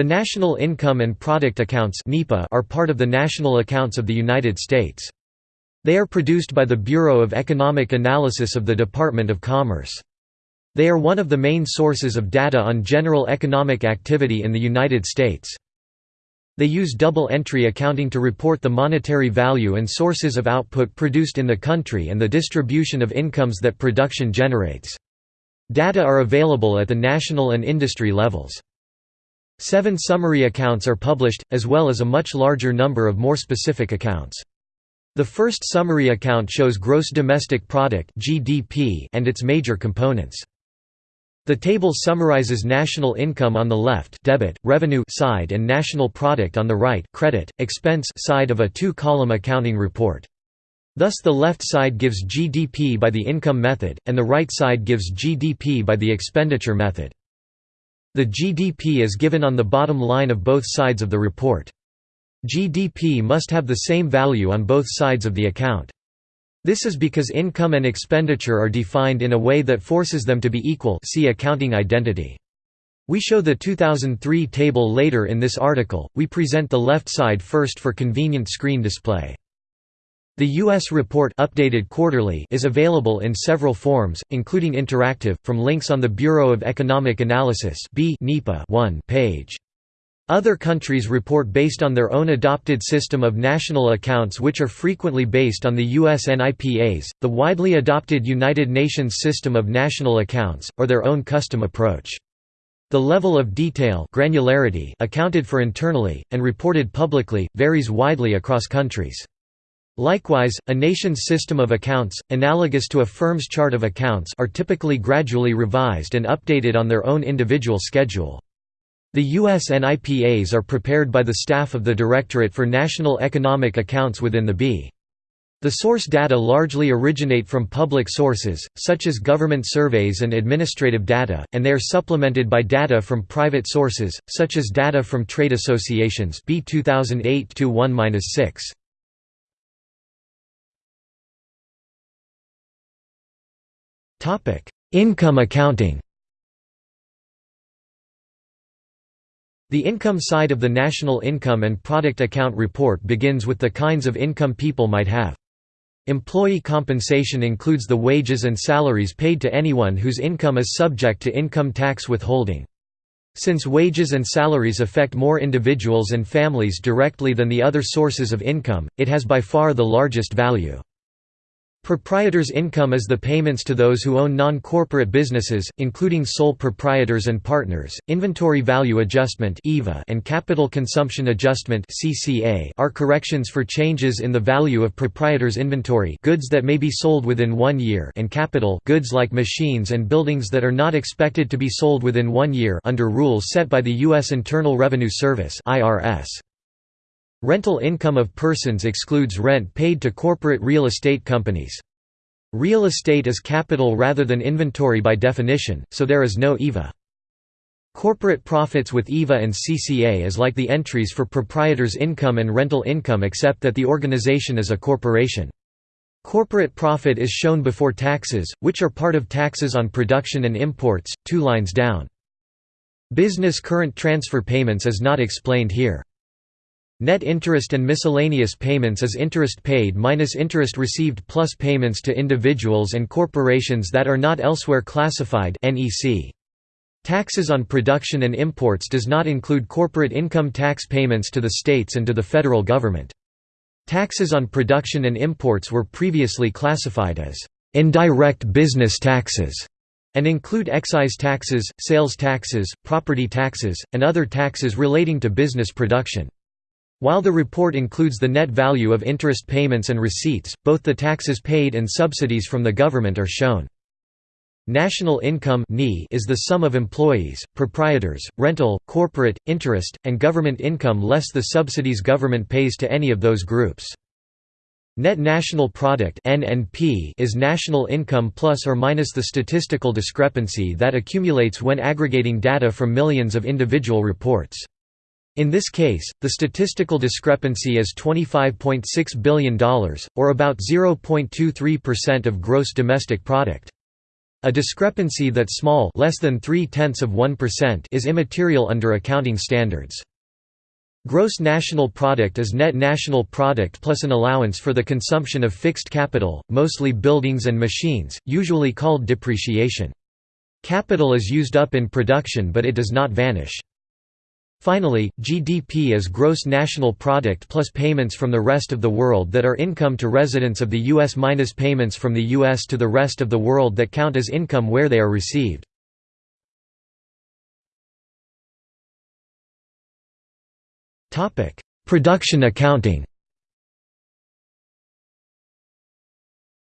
The National Income and Product Accounts are part of the national accounts of the United States. They are produced by the Bureau of Economic Analysis of the Department of Commerce. They are one of the main sources of data on general economic activity in the United States. They use double-entry accounting to report the monetary value and sources of output produced in the country and the distribution of incomes that production generates. Data are available at the national and industry levels. Seven summary accounts are published, as well as a much larger number of more specific accounts. The first summary account shows gross domestic product (GDP) and its major components. The table summarizes national income on the left debit, revenue side and national product on the right credit, expense side of a two-column accounting report. Thus the left side gives GDP by the income method, and the right side gives GDP by the expenditure method. The GDP is given on the bottom line of both sides of the report. GDP must have the same value on both sides of the account. This is because income and expenditure are defined in a way that forces them to be equal see accounting identity. We show the 2003 table later in this article, we present the left side first for convenient screen display. The U.S. report updated quarterly is available in several forms, including interactive, from links on the Bureau of Economic Analysis B 1 page. Other countries report based on their own adopted system of national accounts which are frequently based on the US NIPAs, the widely adopted United Nations system of national accounts, or their own custom approach. The level of detail granularity accounted for internally, and reported publicly, varies widely across countries. Likewise, a nation's system of accounts, analogous to a firm's chart of accounts are typically gradually revised and updated on their own individual schedule. The U.S. NIPAs are prepared by the staff of the Directorate for National Economic Accounts within the B. The source data largely originate from public sources, such as government surveys and administrative data, and they are supplemented by data from private sources, such as data from trade associations B 2008-1-6. Income accounting The income side of the National Income and Product Account report begins with the kinds of income people might have. Employee compensation includes the wages and salaries paid to anyone whose income is subject to income tax withholding. Since wages and salaries affect more individuals and families directly than the other sources of income, it has by far the largest value. Proprietor's income is the payments to those who own non-corporate businesses, including sole proprietors and partners. Inventory Value Adjustment (IVA) and Capital Consumption Adjustment (CCA) are corrections for changes in the value of proprietor's inventory, goods that may be sold within 1 year, and capital, goods like machines and buildings that are not expected to be sold within 1 year under rules set by the US Internal Revenue Service (IRS). Rental income of persons excludes rent paid to corporate real estate companies. Real estate is capital rather than inventory by definition, so there is no IVA. Corporate profits with IVA and CCA is like the entries for proprietors' income and rental income except that the organization is a corporation. Corporate profit is shown before taxes, which are part of taxes on production and imports, two lines down. Business current transfer payments is not explained here. Net interest and miscellaneous payments is interest paid minus interest received plus payments to individuals and corporations that are not elsewhere classified. Taxes on production and imports does not include corporate income tax payments to the states and to the federal government. Taxes on production and imports were previously classified as indirect business taxes and include excise taxes, sales taxes, property taxes, and other taxes relating to business production. While the report includes the net value of interest payments and receipts, both the taxes paid and subsidies from the government are shown. National income is the sum of employees, proprietors, rental, corporate, interest, and government income less the subsidies government pays to any of those groups. Net national product is national income plus or minus the statistical discrepancy that accumulates when aggregating data from millions of individual reports. In this case, the statistical discrepancy is $25.6 billion, or about 0.23% of gross domestic product. A discrepancy that small less than 3 tenths of 1% is immaterial under accounting standards. Gross national product is net national product plus an allowance for the consumption of fixed capital, mostly buildings and machines, usually called depreciation. Capital is used up in production but it does not vanish. Finally, GDP is gross national product plus payments from the rest of the world that are income to residents of the U.S. minus payments from the U.S. to the rest of the world that count as income where they are received. Production accounting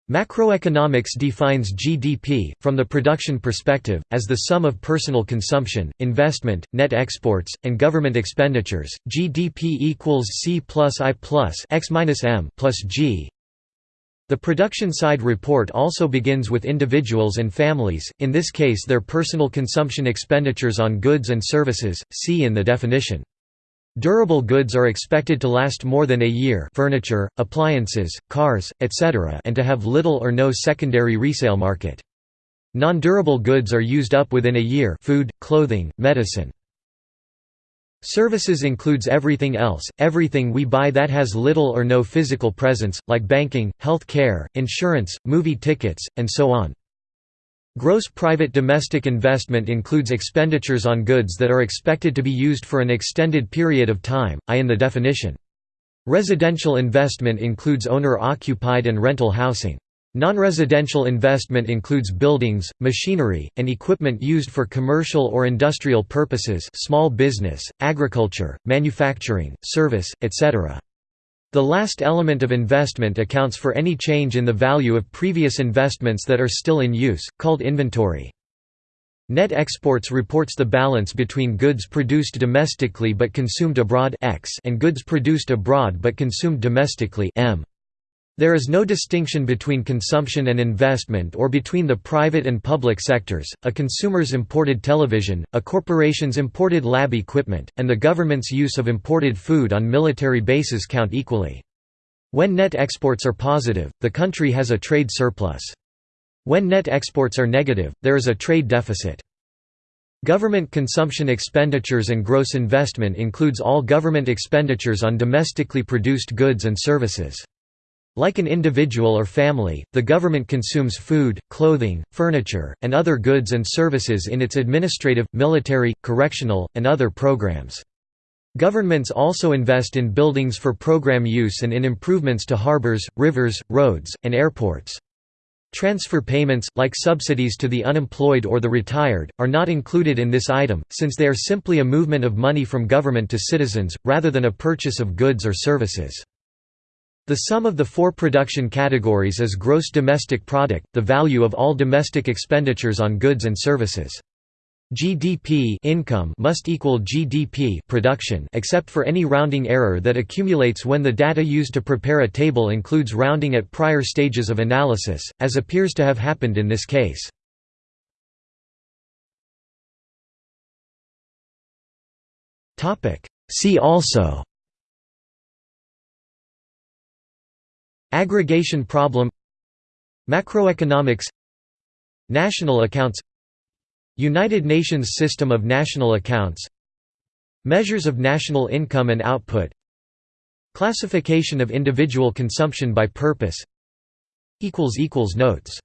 Macroeconomics defines GDP, from the production perspective, as the sum of personal consumption, investment, net exports, and government expenditures. GDP equals C plus I plus X minus M plus G. The production side report also begins with individuals and families, in this case their personal consumption expenditures on goods and services, see in the definition. Durable goods are expected to last more than a year furniture, appliances, cars, etc. and to have little or no secondary resale market. Non-durable goods are used up within a year food, clothing, medicine. Services includes everything else, everything we buy that has little or no physical presence, like banking, health care, insurance, movie tickets, and so on. Gross private domestic investment includes expenditures on goods that are expected to be used for an extended period of time, i in the definition. Residential investment includes owner-occupied and rental housing. Non-residential investment includes buildings, machinery, and equipment used for commercial or industrial purposes small business, agriculture, manufacturing, service, etc. The last element of investment accounts for any change in the value of previous investments that are still in use, called inventory. Net exports reports the balance between goods produced domestically but consumed abroad X and goods produced abroad but consumed domestically M. There is no distinction between consumption and investment or between the private and public sectors, a consumer's imported television, a corporation's imported lab equipment, and the government's use of imported food on military bases count equally. When net exports are positive, the country has a trade surplus. When net exports are negative, there is a trade deficit. Government consumption expenditures and gross investment includes all government expenditures on domestically produced goods and services. Like an individual or family, the government consumes food, clothing, furniture, and other goods and services in its administrative, military, correctional, and other programs. Governments also invest in buildings for program use and in improvements to harbors, rivers, roads, and airports. Transfer payments, like subsidies to the unemployed or the retired, are not included in this item, since they are simply a movement of money from government to citizens, rather than a purchase of goods or services. The sum of the four production categories is gross domestic product, the value of all domestic expenditures on goods and services. GDP income must equal GDP production except for any rounding error that accumulates when the data used to prepare a table includes rounding at prior stages of analysis, as appears to have happened in this case. See also Aggregation problem Macroeconomics National accounts United Nations System of National Accounts Measures of national income and output Classification of individual consumption by purpose Notes